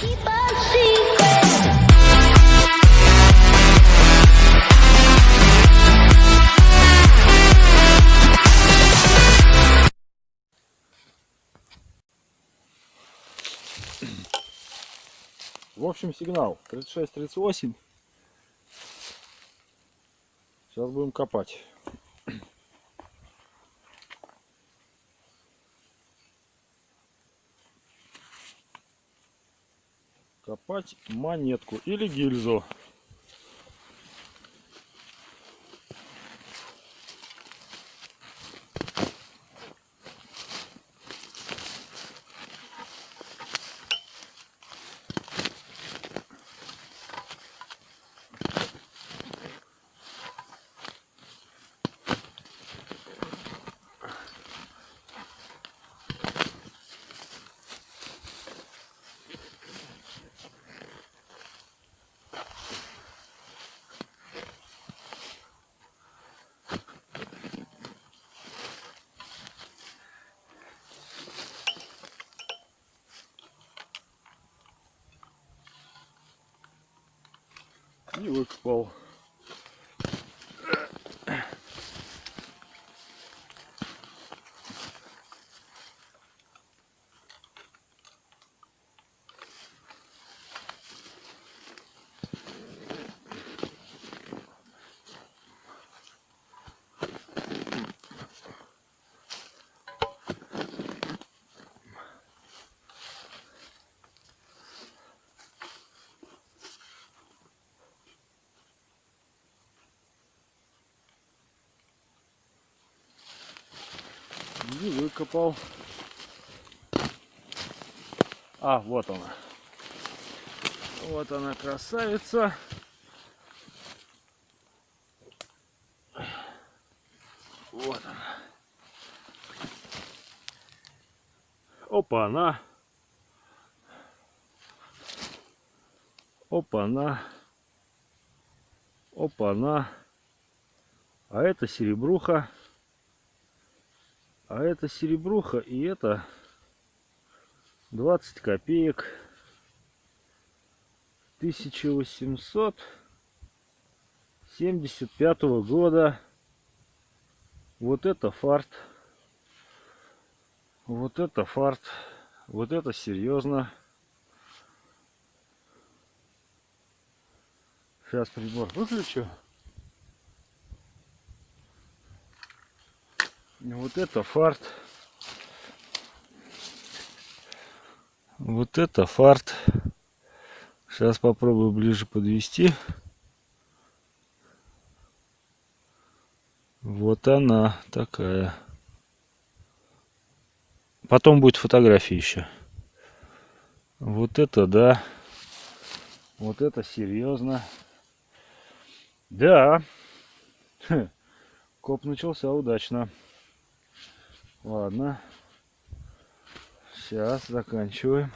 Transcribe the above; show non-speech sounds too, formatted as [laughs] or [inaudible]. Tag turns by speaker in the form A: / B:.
A: В общем, сигнал 36-38. Сейчас будем копать. Копать монетку или гильзу. И выкопал. И выкопал. А, вот она. Вот она, красавица. Вот она. Опа, она. Опа, она. Опа, она. А это серебруха. А это серебруха и это 20 копеек 1875 года. Вот это фарт. Вот это фарт. Вот это серьезно. Сейчас прибор выключу. Вот это фарт. Вот это фарт. Сейчас попробую ближе подвести. Вот она такая. Потом будет фотография еще. Вот это да. Вот это серьезно. Да. [laughs] Коп начался удачно. Ладно. Сейчас заканчиваем.